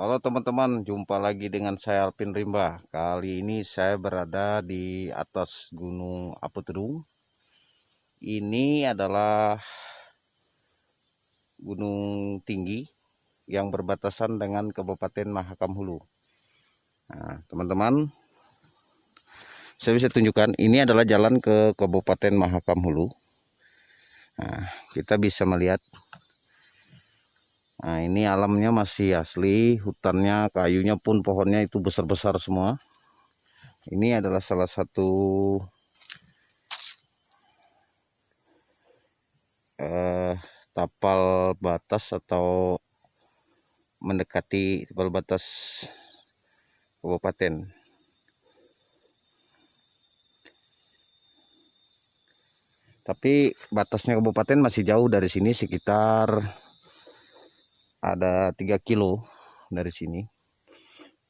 Halo teman-teman, jumpa lagi dengan saya Alvin Rimba. Kali ini saya berada di atas Gunung Aputedung. Ini adalah gunung tinggi yang berbatasan dengan Kabupaten Mahakam Hulu. Nah, teman-teman, saya bisa tunjukkan ini adalah jalan ke Kabupaten Mahakam Hulu. Nah, kita bisa melihat Nah ini alamnya masih asli, hutannya, kayunya pun pohonnya itu besar-besar semua. Ini adalah salah satu eh, tapal batas atau mendekati tapal batas kabupaten. Tapi batasnya kabupaten masih jauh dari sini sekitar ada 3 kilo dari sini.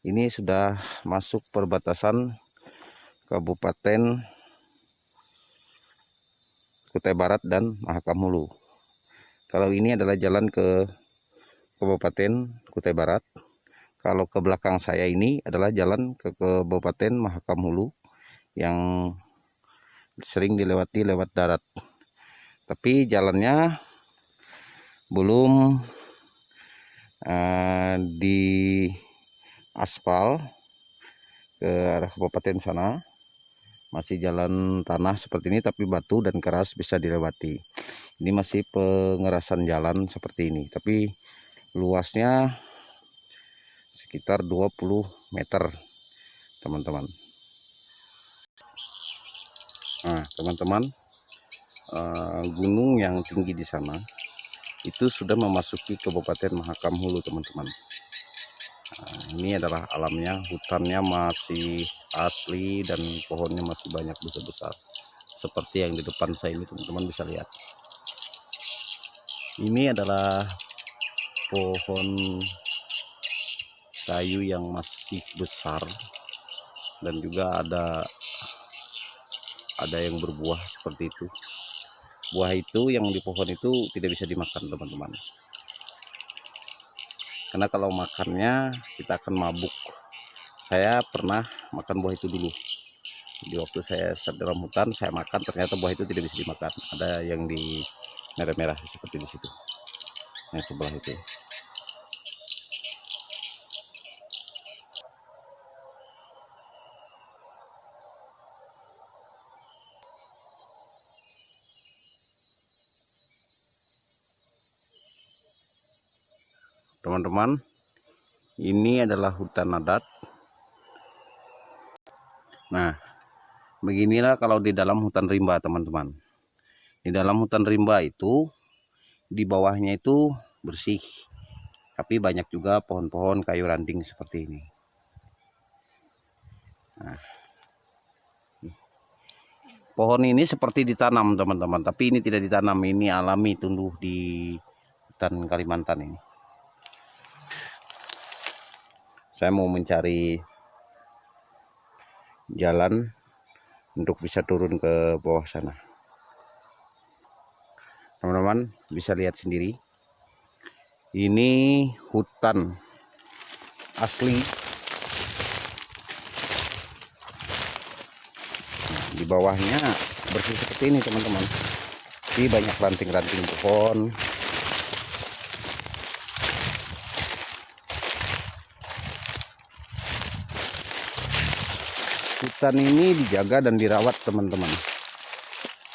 Ini sudah masuk perbatasan Kabupaten Kutai Barat dan Mahakam Hulu kalau ini adalah jalan ke Kabupaten Kutai Barat. Kalau ke belakang saya ini adalah jalan ke Kabupaten Mahakam Hulu yang sering dilewati lewat darat. Tapi jalannya belum uh, di aspal ke arah kabupaten sana. Masih jalan tanah seperti ini tapi batu dan keras bisa dilewati. Ini masih pengerasan jalan seperti ini tapi luasnya sekitar 20 meter teman-teman. Nah teman-teman uh, gunung yang tinggi di sana itu sudah memasuki Kabupaten Mahakam Hulu teman-teman. Nah, ini adalah alamnya hutannya masih asli dan pohonnya masih banyak besar-besar seperti yang di depan saya ini teman-teman bisa lihat. Ini adalah pohon kayu yang masih besar dan juga ada ada yang berbuah seperti itu buah itu yang di pohon itu tidak bisa dimakan teman-teman. Karena kalau makannya kita akan mabuk. Saya pernah makan buah itu dulu. Di waktu saya dalam hutan saya makan ternyata buah itu tidak bisa dimakan. Ada yang di merah-merah seperti di situ. Yang sebelah itu teman-teman ini adalah hutan adat. Nah beginilah kalau di dalam hutan rimba teman-teman. Di dalam hutan rimba itu di bawahnya itu bersih. Tapi banyak juga pohon-pohon kayu ranting seperti ini. Nah, pohon ini seperti ditanam teman-teman. Tapi ini tidak ditanam ini alami tumbuh di hutan Kalimantan ini saya mau mencari jalan untuk bisa turun ke bawah sana. Teman-teman bisa lihat sendiri. Ini hutan asli. Di bawahnya bersih seperti ini teman-teman. Ini banyak ranting-ranting pohon hutan ini dijaga dan dirawat teman-teman.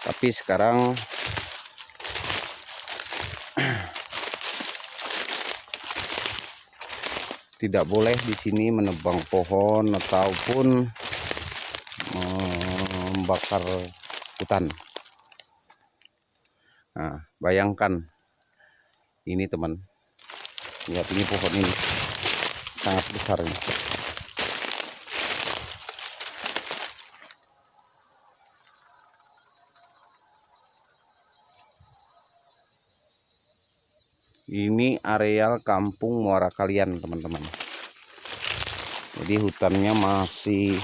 Tapi sekarang tidak boleh di sini menebang pohon ataupun membakar hutan. Nah bayangkan ini teman. Lihat ini pohon ini. Sangat besar ini ini areal kampung Muara Kalian teman-teman jadi hutannya masih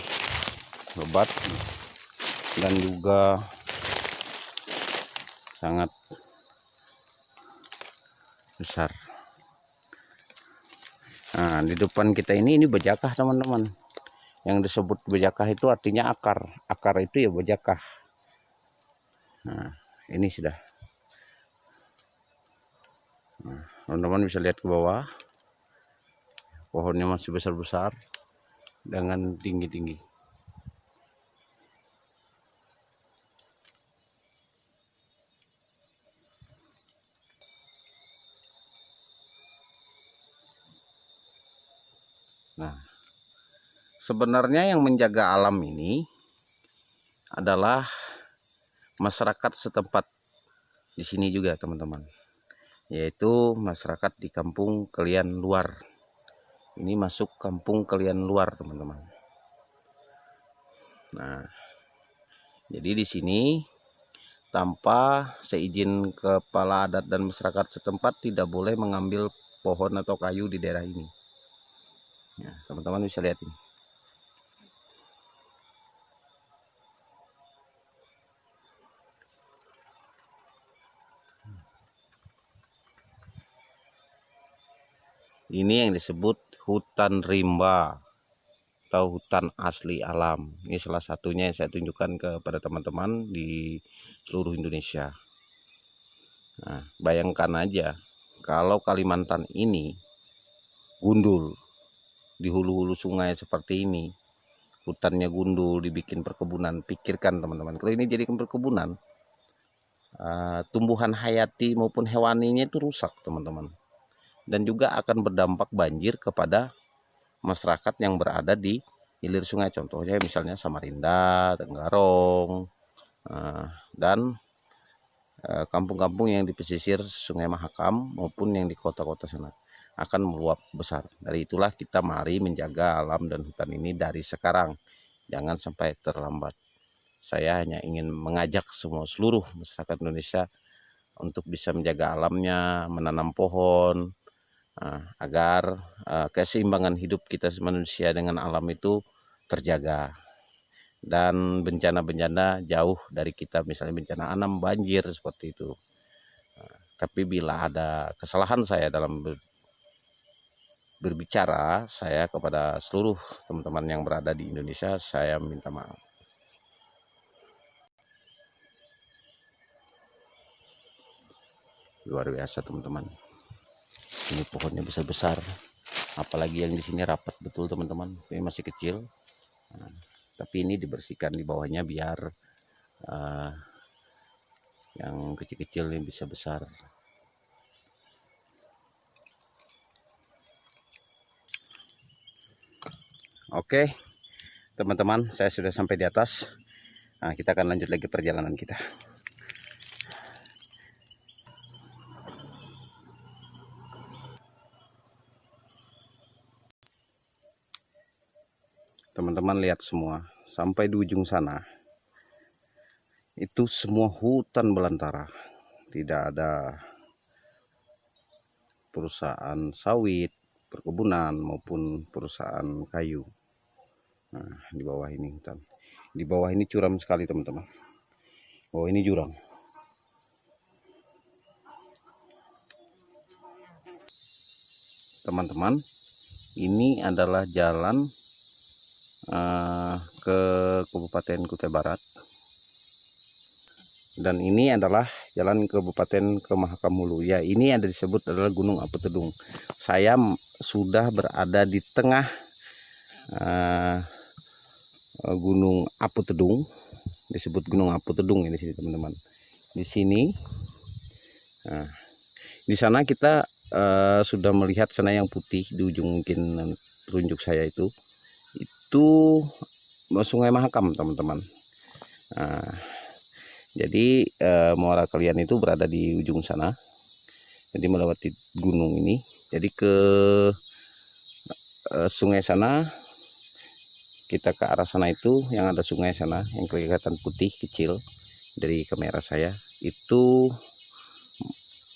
lebat dan juga sangat besar Nah, di depan kita ini ini bejakah teman-teman. Yang disebut bejakah itu artinya akar. Akar itu ya bejakah. Nah, ini sudah. Nah, teman-teman bisa lihat ke bawah. Pohonnya masih besar-besar dengan tinggi-tinggi. Nah, sebenarnya yang menjaga alam ini adalah masyarakat setempat di sini juga teman-teman yaitu masyarakat di kampung kalian luar. Ini masuk kampung kalian luar teman-teman. Nah jadi di sini tanpa seizin kepala adat dan masyarakat setempat tidak boleh mengambil pohon atau kayu di daerah ini. Ya teman-teman bisa lihat ini ini yang disebut hutan rimba atau hutan asli alam. Ini salah satunya yang saya tunjukkan kepada teman-teman di seluruh Indonesia. Nah bayangkan aja kalau Kalimantan ini gundul di hulu-hulu sungai seperti ini hutannya gundul dibikin perkebunan pikirkan teman-teman. Kalau ini jadi perkebunan uh, tumbuhan hayati maupun hewaninya itu rusak teman-teman dan juga akan berdampak banjir kepada masyarakat yang berada di hilir sungai contohnya misalnya Samarinda, Tenggarong eh, dan eh, kampung-kampung yang di pesisir Sungai Mahakam maupun yang di kota-kota sana akan meluap besar. Dari itulah kita mari menjaga alam dan hutan ini dari sekarang. Jangan sampai terlambat. Saya hanya ingin mengajak semua seluruh masyarakat Indonesia untuk bisa menjaga alamnya, menanam pohon, agar uh, keseimbangan hidup kita manusia dengan alam itu terjaga. Dan bencana-bencana jauh dari kita misalnya bencana alam banjir seperti itu. Uh, tapi bila ada kesalahan saya dalam ber, berbicara saya kepada seluruh teman-teman yang berada di Indonesia saya minta maaf. Luar biasa teman-teman ini pohonnya besar-besar apalagi yang di sini rapat betul teman-teman. Ini masih kecil. Nah, tapi ini dibersihkan di bawahnya biar uh, yang kecil-kecil ini bisa besar. Oke teman-teman saya sudah sampai di atas. Nah, kita akan lanjut lagi perjalanan kita teman-teman lihat semua. Sampai di ujung sana. Itu semua hutan belantara. Tidak ada perusahaan sawit perkebunan maupun perusahaan kayu. Nah di bawah ini hutan. Di bawah ini curam sekali teman-teman. Oh ini jurang. Teman-teman ini adalah jalan uh, ke Kabupaten Kutai Barat. Dan ini adalah jalan Kabupaten ke Mahakam Hulu ya ini yang disebut adalah Gunung Apu Tedung. Saya sudah berada di tengah uh, Gunung Apu Tedung. Disebut Gunung Apu Tedung ini sini teman-teman. Di sini nah, di sana kita uh, sudah melihat sana yang putih di ujung mungkin telunjuk saya itu itu Sungai Mahakam teman-teman. Nah, jadi eh, muara kalian itu berada di ujung sana. Jadi melewati gunung ini. Jadi ke eh, sungai sana kita ke arah sana itu yang ada sungai sana yang kelihatan putih kecil dari kamera saya itu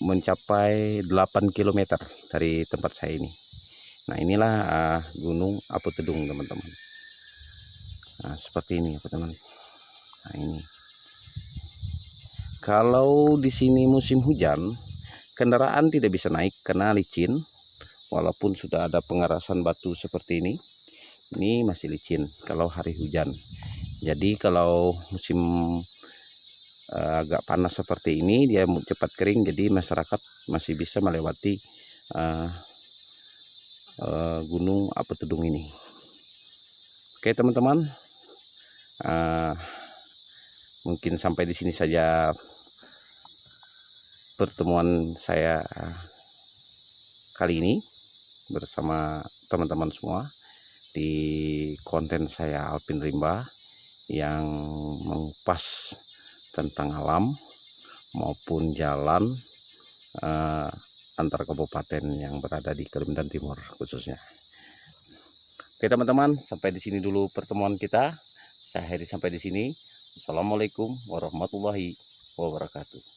mencapai 8 km dari tempat saya ini. Nah inilah uh, gunung Apu Tedung teman-teman nah seperti ini teman nah ini. Kalau di sini musim hujan kendaraan tidak bisa naik karena licin. Walaupun sudah ada pengerasan batu seperti ini ini masih licin kalau hari hujan. Jadi kalau musim uh, agak panas seperti ini dia cepat kering jadi masyarakat masih bisa melewati uh, uh, gunung apa tudung ini. Oke teman-teman uh, mungkin sampai di sini saja pertemuan saya kali ini bersama teman-teman semua di konten saya Alpin Rimba yang mengupas tentang alam maupun jalan uh, antar kabupaten yang berada di Kalimantan Timur khususnya. Oke teman-teman, sampai di sini dulu pertemuan kita. Saya sampai di sini. Assalamualaikum warahmatullahi wabarakatuh.